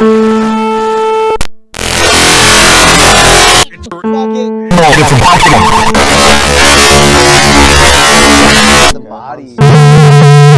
It's impossible. body.